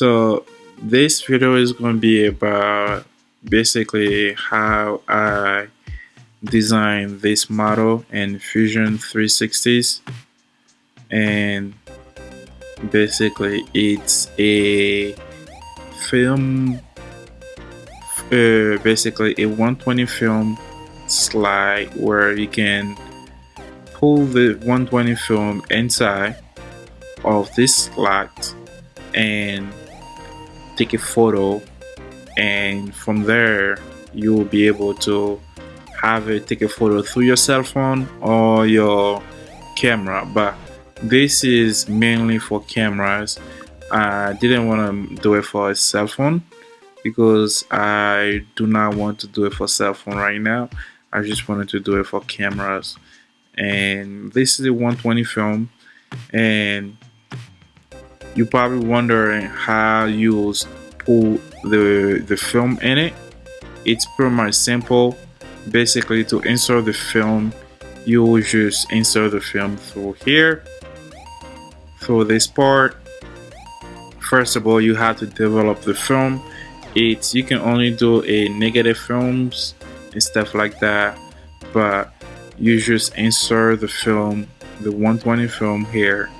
So this video is going to be about basically how I designed this model in Fusion 360s and basically it's a film uh, basically a 120 film slide where you can pull the 120 film inside of this slot and take a photo and from there you will be able to have it take a photo through your cell phone or your camera. But this is mainly for cameras. I didn't want to do it for a cell phone because I do not want to do it for cell phone right now. I just wanted to do it for cameras. And this is a 120 film and you're probably wondering how you pull the the film in it. It's pretty much simple. Basically to insert the film you will just insert the film through here through this part. First of all you have to develop the film. It's you can only do a negative films and stuff like that but you just insert the film the 120 film here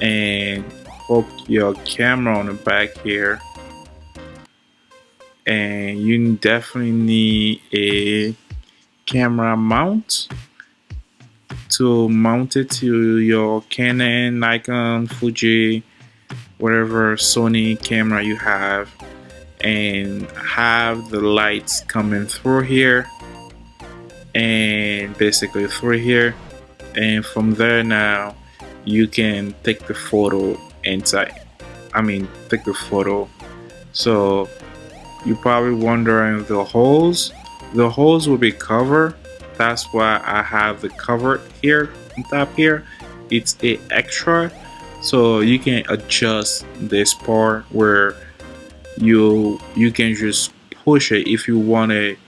and hook your camera on the back here. And you definitely need a camera mount to mount it to your Canon, Nikon, Fuji, whatever Sony camera you have. And have the lights coming through here. And basically through here. And from there now you can take the photo inside I mean take the photo. So you're probably wondering the holes the holes will be covered. That's why I have the cover here on top here. It's a extra so you can adjust this part where you you can just push it if you want it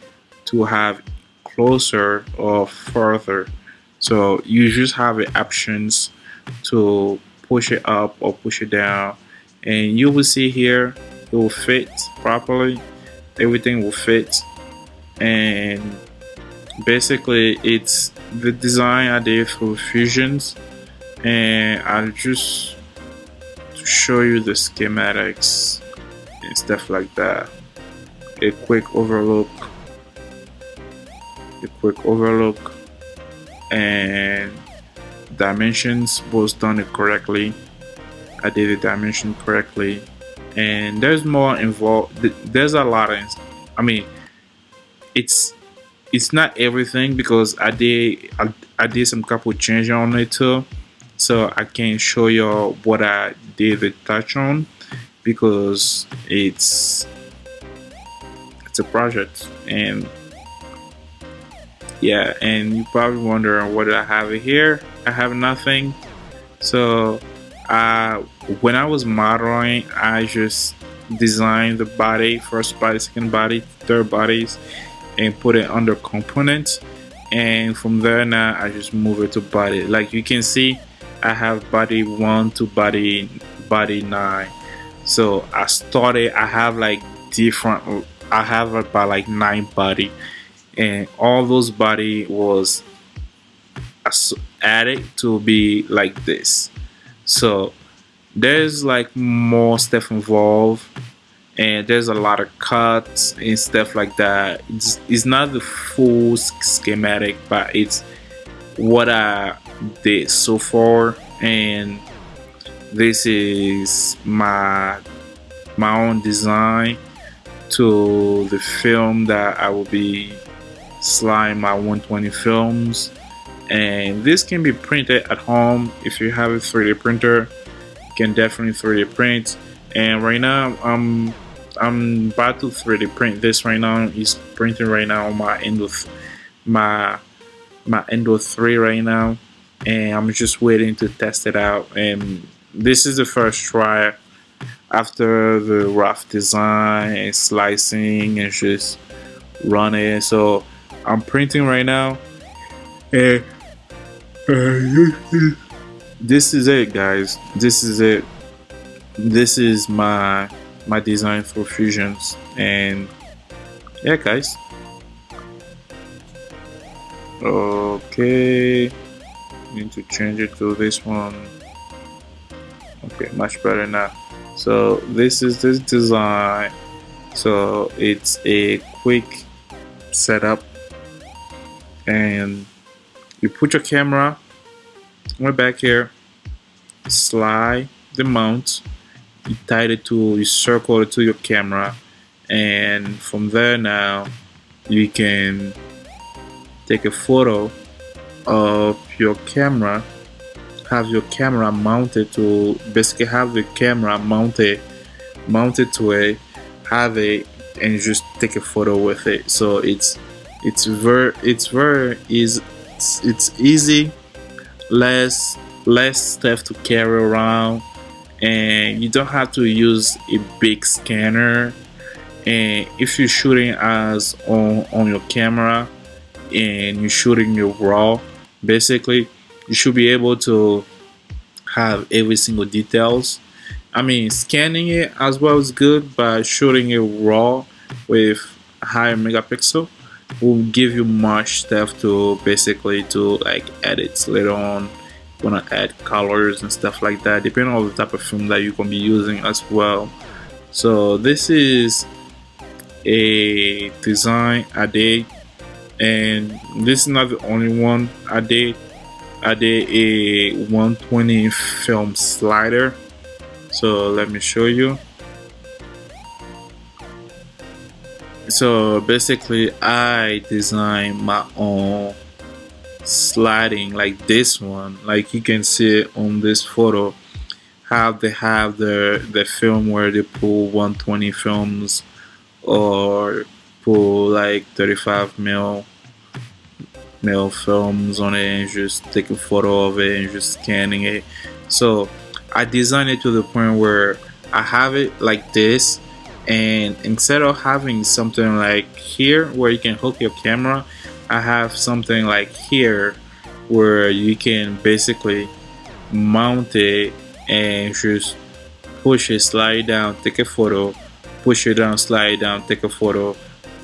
to have closer or further. So you just have the options to push it up or push it down. And you will see here it will fit properly. Everything will fit. And basically it's the design I did for fusions. And I'll just show you the schematics and stuff like that. A quick overlook. A quick overlook. And dimensions was done correctly. I did the dimension correctly. And there's more involved there's a lot of I mean it's it's not everything because I did I, I did some couple changes on it too. So I can show you what I did the touch on because it's it's a project and yeah and you probably wondering what I have here? I have nothing. So uh, when I was modeling I just designed the body first body second body third bodies and put it under components. And from there now I just move it to body. Like you can see I have body one to body body nine. So I started I have like different I have about like nine body and all those body was added to be like this. So there's like more stuff involved and there's a lot of cuts and stuff like that. It's, it's not the full schematic but it's what I did so far and this is my my own design to the film that I will be sliding my 120 films. And this can be printed at home. If you have a 3d printer you can definitely 3d print. And right now I'm I'm about to 3d print this right now. It's printing right now my Ender my my Ender 3 right now. And I'm just waiting to test it out. And this is the first try after the rough design and slicing and just running. So I'm printing right now. And this is it guys. This is it. This is my my design for fusions. And yeah guys. Okay. Need to change it to this one. Okay much better now. So this is this design. So it's a quick setup and you put your camera right back here slide the mount you tie it to you circle it to your camera and from there now you can take a photo of your camera have your camera mounted to basically have the camera mounted mounted to it have it and just take a photo with it. So it's it's very it's very easy it's easy less less stuff to carry around and you don't have to use a big scanner. And if you're shooting as on on your camera and you're shooting your raw basically you should be able to have every single details. I mean scanning it as well is good but shooting it raw with higher megapixel will give you much stuff to basically to like edit later on. Wanna add colors and stuff like that depending on the type of film that you can be using as well. So this is a design I did and this is not the only one I did I did a 120 film slider. So let me show you so basically I design my own sliding like this one. Like you can see on this photo how they have the the film where they pull 120 films or pull like 35 mil mil films on it and just take a photo of it and just scanning it. So I designed it to the point where I have it like this and instead of having something like here where you can hook your camera I have something like here where you can basically mount it and just push it slide down take a photo push it down slide down take a photo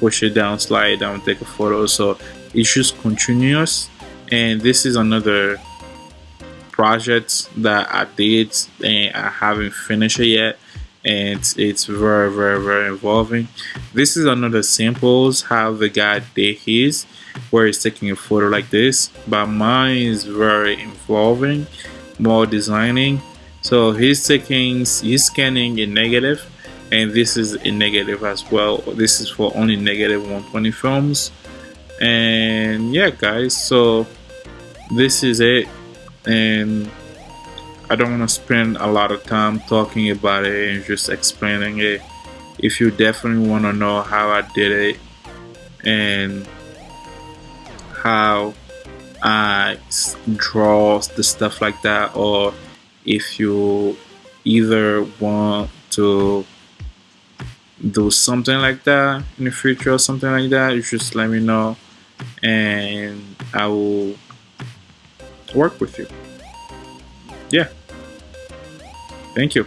push it down slide down take a photo. So it's just continuous. And this is another project that I did and I haven't finished it yet and it's, very very very involving. This is another samples how the guy did his where he's taking a photo like this. But mine is very involving more designing. So he's taking he's scanning a negative and this is a negative as well. This is for only negative 120 films. And yeah guys so this is it. And I don't want to spend a lot of time talking about it and just explaining it. If you definitely want to know how I did it and how I draw the stuff like that, or if you either want to do something like that in the future or something like that, you just let me know and I will work with you. Yeah. Thank you.